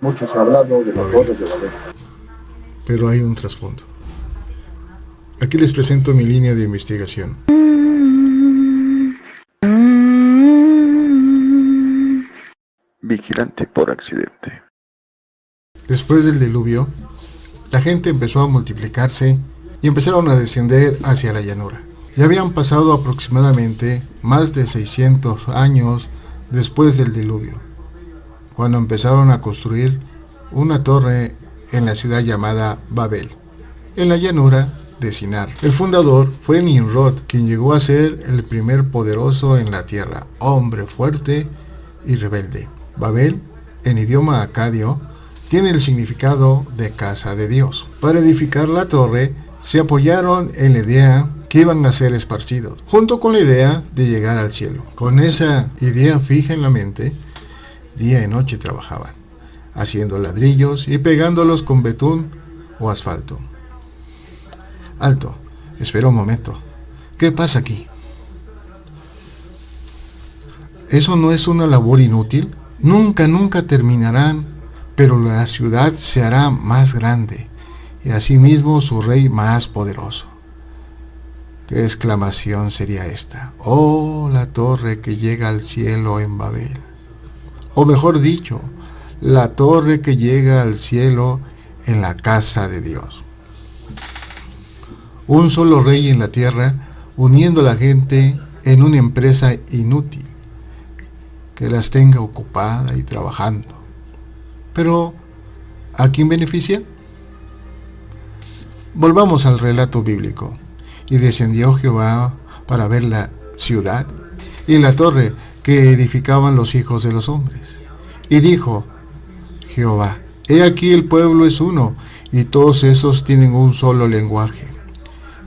Mucho se ha hablado de las torres de Babel. Pero hay un trasfondo. Aquí les presento mi línea de investigación. Vigilante por accidente. Después del diluvio, la gente empezó a multiplicarse y empezaron a descender hacia la llanura. Ya habían pasado aproximadamente más de 600 años después del diluvio, cuando empezaron a construir una torre en la ciudad llamada Babel, en la llanura de Sinar. El fundador fue Nimrod, quien llegó a ser el primer poderoso en la tierra, hombre fuerte y rebelde. Babel, en idioma acadio, tiene el significado de casa de Dios. Para edificar la torre, se apoyaron en la idea que iban a ser esparcidos, junto con la idea de llegar al cielo. Con esa idea fija en la mente, día y noche trabajaban, haciendo ladrillos y pegándolos con betún o asfalto. Alto, espera un momento. ¿Qué pasa aquí? ¿Eso no es una labor inútil? Nunca, nunca terminarán, pero la ciudad se hará más grande y asimismo su rey más poderoso. ¿Qué exclamación sería esta? Oh, la torre que llega al cielo en Babel. O mejor dicho, la torre que llega al cielo en la casa de Dios. Un solo rey en la tierra, uniendo a la gente en una empresa inútil, que las tenga ocupada y trabajando. Pero, ¿a quién beneficia? Volvamos al relato bíblico. Y descendió Jehová para ver la ciudad y la torre edificaban los hijos de los hombres. Y dijo Jehová, he aquí el pueblo es uno, y todos esos tienen un solo lenguaje.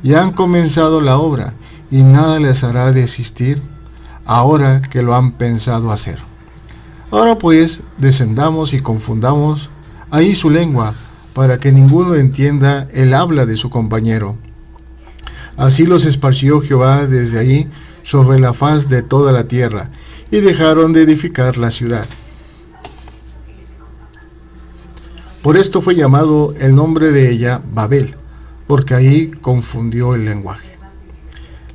Y han comenzado la obra, y nada les hará desistir ahora que lo han pensado hacer. Ahora pues, descendamos y confundamos ahí su lengua, para que ninguno entienda el habla de su compañero Así los esparció Jehová desde ahí sobre la faz de toda la tierra, y dejaron de edificar la ciudad. Por esto fue llamado el nombre de ella Babel, porque ahí confundió el lenguaje.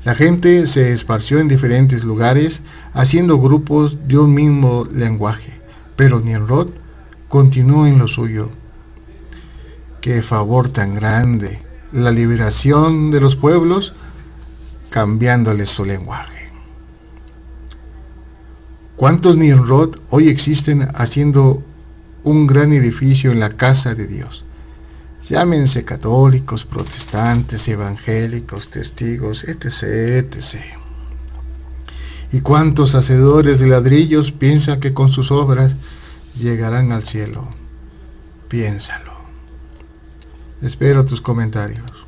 La gente se esparció en diferentes lugares, haciendo grupos de un mismo lenguaje, pero Nimrod continuó en lo suyo. ¡Qué favor tan grande! la liberación de los pueblos cambiándoles su lenguaje. ¿Cuántos Nimrod hoy existen haciendo un gran edificio en la casa de Dios? Llámense católicos, protestantes, evangélicos, testigos, etc., etc. ¿Y cuántos hacedores de ladrillos piensan que con sus obras llegarán al cielo? Piénsalo. Espero tus comentarios.